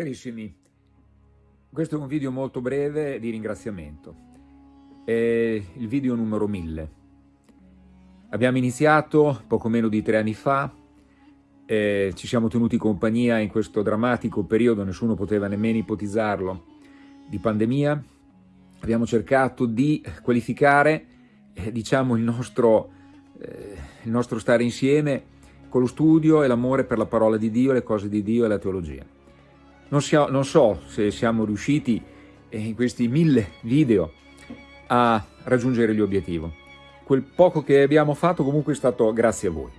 Carissimi, questo è un video molto breve di ringraziamento. È il video numero 1000. Abbiamo iniziato poco meno di tre anni fa, eh, ci siamo tenuti compagnia in questo drammatico periodo, nessuno poteva nemmeno ipotizzarlo, di pandemia. Abbiamo cercato di qualificare eh, diciamo, il, nostro, eh, il nostro stare insieme con lo studio e l'amore per la parola di Dio, le cose di Dio e la teologia. Non, sia, non so se siamo riusciti eh, in questi mille video a raggiungere l'obiettivo. Quel poco che abbiamo fatto comunque è stato grazie a voi.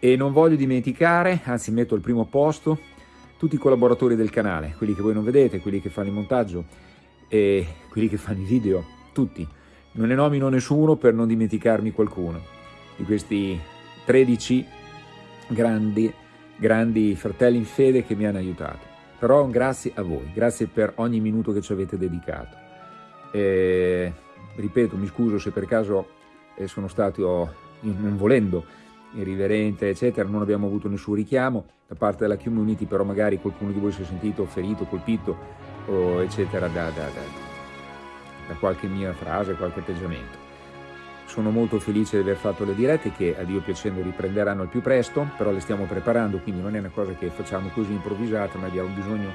E non voglio dimenticare, anzi metto al primo posto, tutti i collaboratori del canale, quelli che voi non vedete, quelli che fanno il montaggio e quelli che fanno i video, tutti. Non ne nomino nessuno per non dimenticarmi qualcuno di questi 13 grandi, grandi fratelli in fede che mi hanno aiutato. Però grazie a voi, grazie per ogni minuto che ci avete dedicato. E, ripeto, mi scuso se per caso eh, sono stato, non volendo, irriverente, eccetera, non abbiamo avuto nessun richiamo da parte della community, però magari qualcuno di voi si è sentito ferito, colpito, eccetera, da, da, da, da qualche mia frase, qualche atteggiamento. Sono molto felice di aver fatto le dirette che a Dio piacendo riprenderanno al più presto, però le stiamo preparando, quindi non è una cosa che facciamo così improvvisata, ma abbiamo bisogno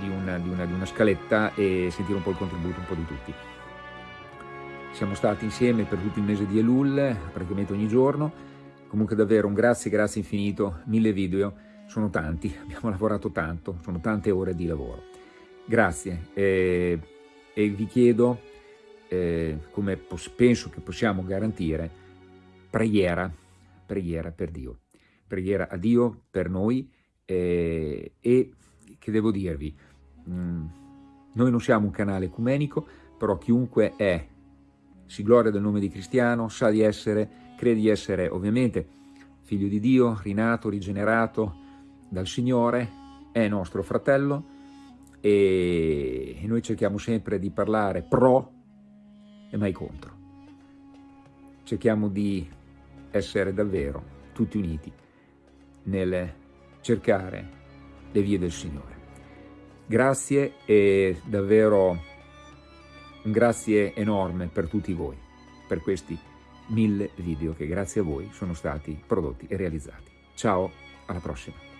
di una, di una, di una scaletta e sentire un po' il contributo un po' di tutti. Siamo stati insieme per tutto il mese di Elul, praticamente ogni giorno, comunque davvero un grazie, grazie infinito, mille video, sono tanti, abbiamo lavorato tanto, sono tante ore di lavoro. Grazie e, e vi chiedo eh, come penso che possiamo garantire, preghiera, preghiera per Dio, preghiera a Dio per noi eh, e che devo dirvi, mh, mm, noi non siamo un canale ecumenico, però chiunque è, si gloria del nome di cristiano, sa di essere, crede di essere ovviamente figlio di Dio, rinato, rigenerato dal Signore, è nostro fratello e noi cerchiamo sempre di parlare pro e mai contro. Cerchiamo di essere davvero tutti uniti nel cercare le vie del Signore. Grazie e davvero un grazie enorme per tutti voi, per questi mille video che grazie a voi sono stati prodotti e realizzati. Ciao, alla prossima!